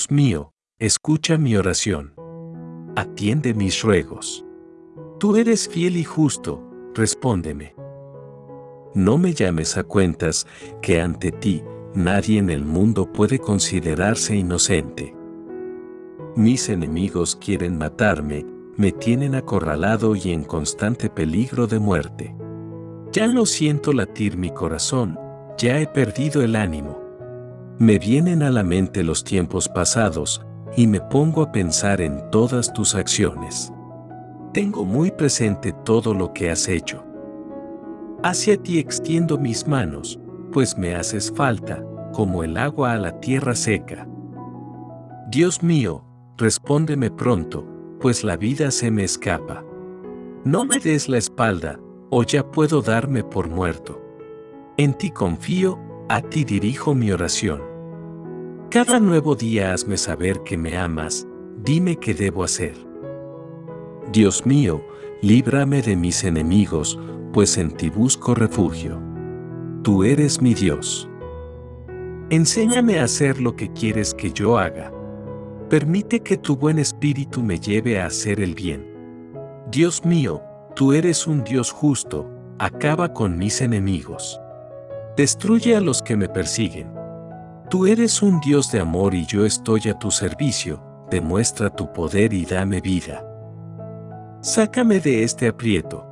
Dios mío, escucha mi oración. Atiende mis ruegos. Tú eres fiel y justo, respóndeme. No me llames a cuentas que ante ti nadie en el mundo puede considerarse inocente. Mis enemigos quieren matarme, me tienen acorralado y en constante peligro de muerte. Ya no siento latir mi corazón, ya he perdido el ánimo. Me vienen a la mente los tiempos pasados y me pongo a pensar en todas tus acciones. Tengo muy presente todo lo que has hecho. Hacia ti extiendo mis manos, pues me haces falta, como el agua a la tierra seca. Dios mío, respóndeme pronto, pues la vida se me escapa. No me des la espalda, o ya puedo darme por muerto. En ti confío, a ti dirijo mi oración. Cada nuevo día hazme saber que me amas, dime qué debo hacer. Dios mío, líbrame de mis enemigos, pues en ti busco refugio. Tú eres mi Dios. Enséñame a hacer lo que quieres que yo haga. Permite que tu buen espíritu me lleve a hacer el bien. Dios mío, tú eres un Dios justo, acaba con mis enemigos. Destruye a los que me persiguen. Tú eres un Dios de amor y yo estoy a tu servicio, demuestra tu poder y dame vida. Sácame de este aprieto,